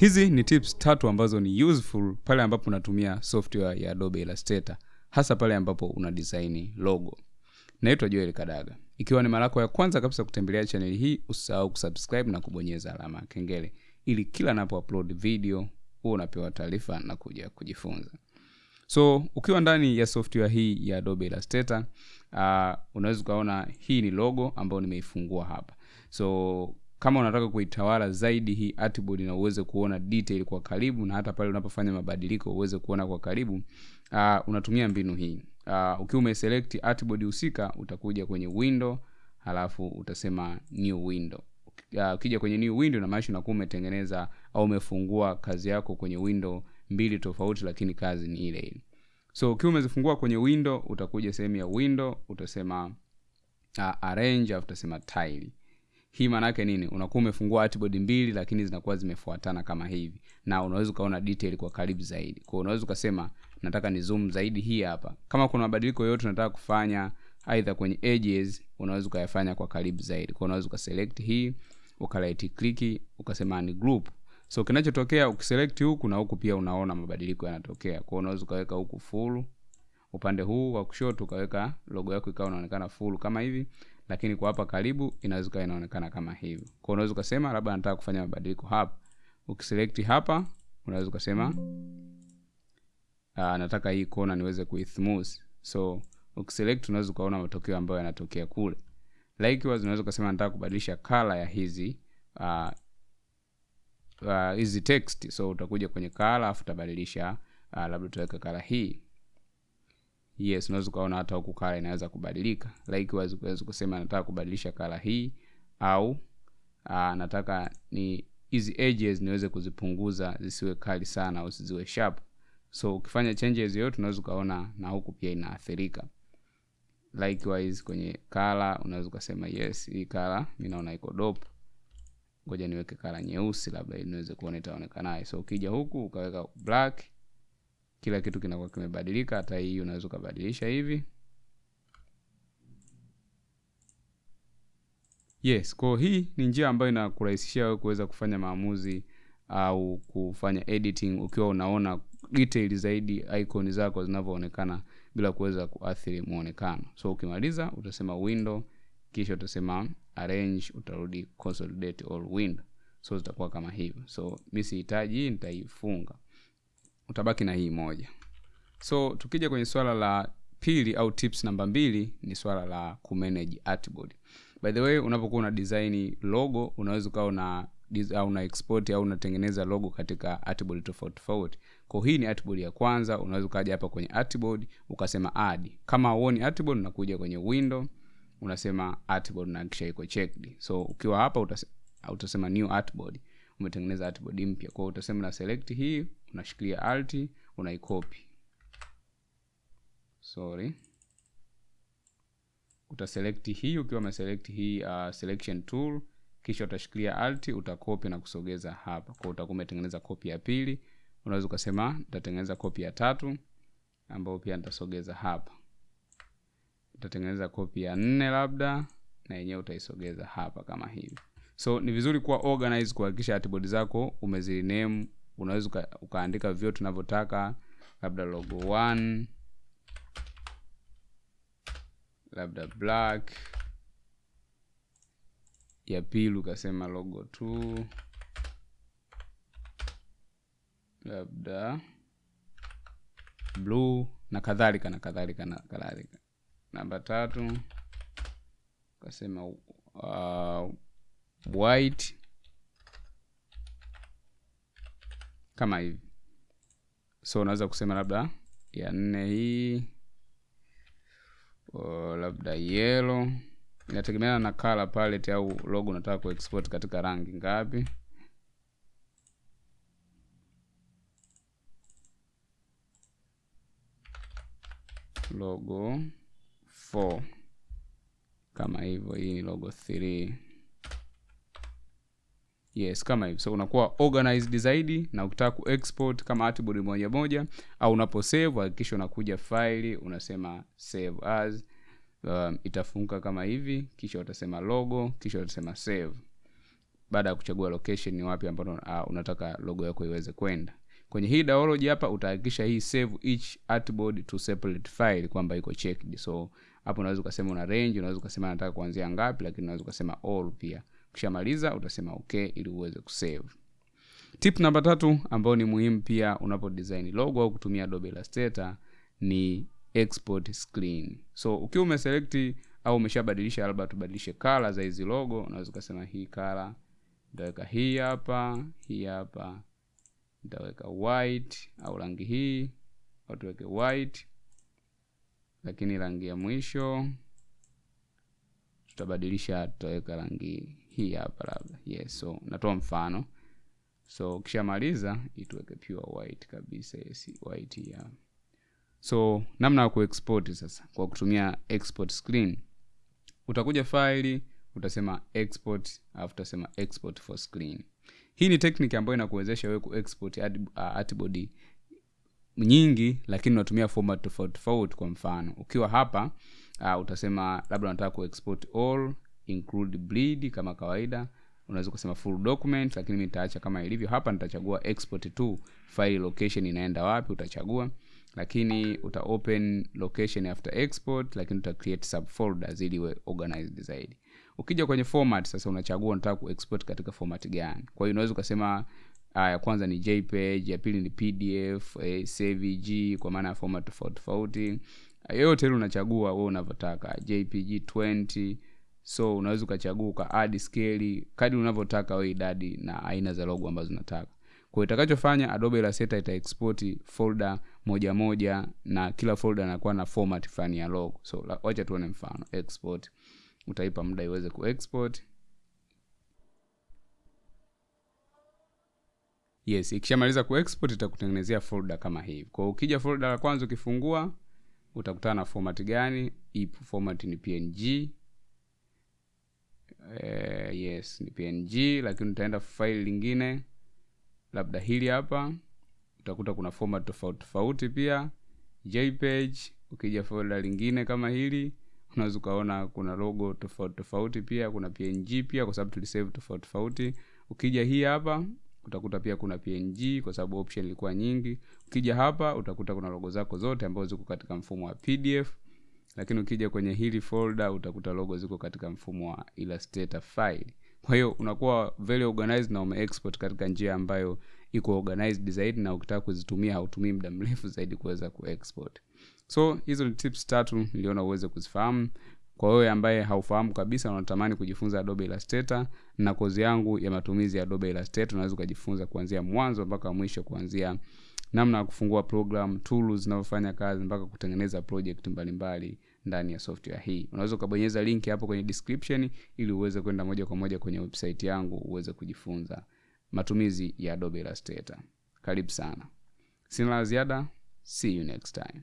hizi ni tips tatu ambazo ni useful pale ambapo unatumia software ya adobe illustrator hasa pale ambapo una design logo. Naitwa joel kadaga. Ikiwa ni mara yako ya kwanza kabisa kutembelea chaneli hii usisahau kusubscribe na kubonyeza alama ya kengele ili kila napo upload video huo unapewa taarifa na kuja kujifunza. So ukiwa ndani ya software hii ya adobe illustrator uh, unaweza ukaona hii ni logo ambayo nimeifungua hapa. So kama unataka kuitawala zaidi hii artboard na uweze kuona detail kwa karibu na hata pale unapofanya mabadiliko uweze kuona kwa karibu uh, unatumia mbinu hii. Uh, ukiwa umeselect artboard husika utakuja kwenye window halafu utasema new window. Uh, ukija kwenye new window namaanisha unakuwa umetengeneza au umefungua kazi yako kwenye window mbili tofauti lakini kazi ni ile ile. So ukiwa umezifungua kwenye window utakuja sehemu ya window utasema uh, arrange utasema tile hii maanaake nini? Unakuwa umefungua artboard mbili lakini zinakuwa zimefuatana kama hivi. Na unaweza ukaona detail kwa karibu zaidi. Kwa unaweza ukasema nataka ni zoom zaidi hii hapa. Kama kuna mabadiliko yoyote unataka kufanya aidha kwenye edges unaweza ukayafanya kwa karibu zaidi. Kwa unaweza ukaselect hii ukalight click ukasema ni group. So kinachotokea ukiselect huku na huku pia unaona mabadiliko yanatokea. Kwa unaweza ukaweka huku full upande huu wa kushoto ukaweka logo yako ikawa inaonekana full kama hivi lakini kwa hapa karibu inaweza inaonekana kama hivi kwa unaweza ukasema labda nataka kufanya mabadiliko hapa. Ukiselect hapa unaweza ukasema uh, nataka hii kona niweze kuismooth so ukiselect unaweza ukaona matokeo ambayo yanatokea kule. Likewise unaweza ukasema nataka kubadilisha color ya hizi uh, uh, hizi text. So utakuja kwenye kala afu utabadilisha uh, labda utaweka kala hii yes unaweza ukaona hata huku kala inaweza kubadilika. Likewise unaweza kusema nataka kubadilisha kala hii au uh, nataka ni hizi edges niweze kuzipunguza zisiwe kali sana au ziwe sharp. So ukifanya changes yote unaweza ukaona na huku pia inaathirika. Likewise kwenye kala unaweza ukasema yes hii kala mi naona iko dope. Ngoja niweke kala nyeusi labda niweze kuona itaonekanaye so ukija huku ukaweka black kila kitu kinakuwa kimebadilika hata hii unaweza ukabadilisha hivi. Yes kwao hii ni njia ambayo inakurahisishia wewe kuweza kufanya maamuzi au kufanya editing ukiwa unaona detail zaidi icon zako zinavyoonekana bila kuweza kuathiri muonekano so ukimaliza utasema window kisha utasema arrange utarudi consolidate all window. So zitakuwa kama hivyo. So mi sihitaji nitaifunga utabaki na hii moja. So tukija kwenye swala la pili au tips namba mbili ni swala la kumanage artboard. By the way unapokuwa una design logo unaweza ukawa una una export au unatengeneza logo katika artboard tofauti tofauti. Kwa hii ni artboard ya kwanza unaweza ukaja hapa kwenye artboard ukasema add. Kama uoni artboard unakuja kwenye window unasema artboard na kisha iko checked. So ukiwa hapa utasema, utasema new artboard. Umetengeneza artboard mpya. Kwa utasema na select hii unashikilia alt unaikopi sorry. Utaselekti hii ukiwa umeselekti hii uh, selection tool kisha utashikilia alt utakopi na kusogeza hapa. Kwa utakuwa umetengeneza kopi ya pili. Unaweza ukasema nitatengeneza kopi ya tatu ambayo pia nitasogeza hapa. Utatengeneza kopi ya nne labda na yenyewe utaisogeza hapa kama hivi. So ni vizuri kuwa organize kuhakikisha artboard zako umeziname unaweza uka, ukaandika vyote tunavyotaka labda logo 1 labda black ya pili ukasema logo 2 labda blue na kadhalika na kadhalika na kadhalika. Namba tatu ukasema uh, white kama hivi. So unaweza kusema labda ya nne hii o, labda yelo inategemeana na color palette au logo unataka kuexport katika rangi ngapi. Logo 4 kama hivyo hii ni logo 3 yes kama hivi. So unakuwa organized zaidi na ukitaka kuexport kama artboard moja moja au unapo save hakikisha unakuja faili unasema save as um, itafunguka kama hivi kisha utasema logo kisha utasema save. Baada ya kuchagua location ni wapi ambapo uh, unataka logo yako iweze kwenda. Kwenye hii dialog hapa utahakikisha hii save each artboard to separate file kwamba iko checked. So hapo unaweza ukasema una range unaweza ukasema nataka kuanzia ngapi lakini unaweza ukasema all pia ukishamaliza utasema okay ili uweze kusave. Tip namba tatu ambayo ni muhimu pia unapo design logo au kutumia Adobe Illustrator ni export screen. So ukiwa umeselect au umeshabadilisha labda tubadilishe kala za hizi logo unaweza ukasema hii kala nitaweka hii hapa hii hapa nitaweka white au rangi hii au tuweke white. Lakini rangi ya mwisho tutabadilisha tutaweka rangi hii hapa labda. Yes so natoa mfano. So ukishamaliza ituweke pure white kabisa yes, white hapa so namna ya kuexport sasa kwa kutumia export screen. Utakuja faili utasema export alafu utasema export for screen. Hii ni technique ambayo inakuwezesha wewe kuexport art, uh, nyingi lakini unatumia format tofauti tofauti kwa mfano. Ukiwa hapa uh, utasema labda unataka kuexport all include bleed kama kawaida. Unaweza kusema full document lakini mi nitaacha kama ilivyo. Hapa nitachagua export to file location inaenda wapi utachagua. Lakini uta open location after export lakini uta create subfolders ili iwe organized zaidi. Ukija kwenye format sasa unachagua unataka kuexport katika format gani. Kwa hiyo unaweza ukasema uh, ya kwanza ni jpeg ya pili ni pdf eh, cvg kwa maana ya format tofauti tofauti. Yoyote ile unachagua wewe unavyotaka. Jpg 20 so unaweza ukachagua ka add scale kadi unavyotaka we idadi na aina za logo ambazo unataka. Kwa itakachofanya Adobe Illustrator ita export folder moja moja na kila folder inakuwa na format fulani ya logo. So wacha tuone mfano export. Utaipa muda iweze kuexport yes ikishamaliza kuexport itakutengenezea folder kama hivi. Kwa ukija folder la kwanza ukifungua utakutana na format gani? Ipo format ni png yes ni png lakini utaenda faili lingine labda hili hapa utakuta kuna format tofauti tofauti pia jpeg ukija folder lingine kama hili unaweza ukaona kuna logo tofauti tofauti pia kuna png pia kwa sababu tulisave tofauti tofauti. Ukija hii hapa utakuta pia kuna png kwa sababu option ilikuwa nyingi. Ukija hapa utakuta kuna logo zako zote ambazo ziko katika mfumo wa pdf lakini ukija kwenye hili folder utakuta logo ziko katika mfumo wa illustrator file. Kwa hiyo unakuwa very organized na umeexport katika njia ambayo iko organized zaidi na ukitaka kuzitumia hautumii muda mrefu zaidi kuweza kuexport. So hizo ni tips tatu niliona uweze kuzifahamu. Kwa wewe ambaye haufahamu kabisa unatamani kujifunza Adobe Illustrator na kozi yangu ya matumizi ya Adobe Illustrator unaweza ukajifunza kuanzia mwanzo mpaka mwisho kuanzia namna ya kufungua program tools zinavyofanya kazi mpaka kutengeneza project mbalimbali ndani ya software hii. Unaweza ukabonyeza link hapo kwenye description ili uweze kwenda moja kwa moja kwenye website yangu uweze kujifunza. Matumizi ya Adobe Illustrator. Karibu sana. Sina la ziada. See you next time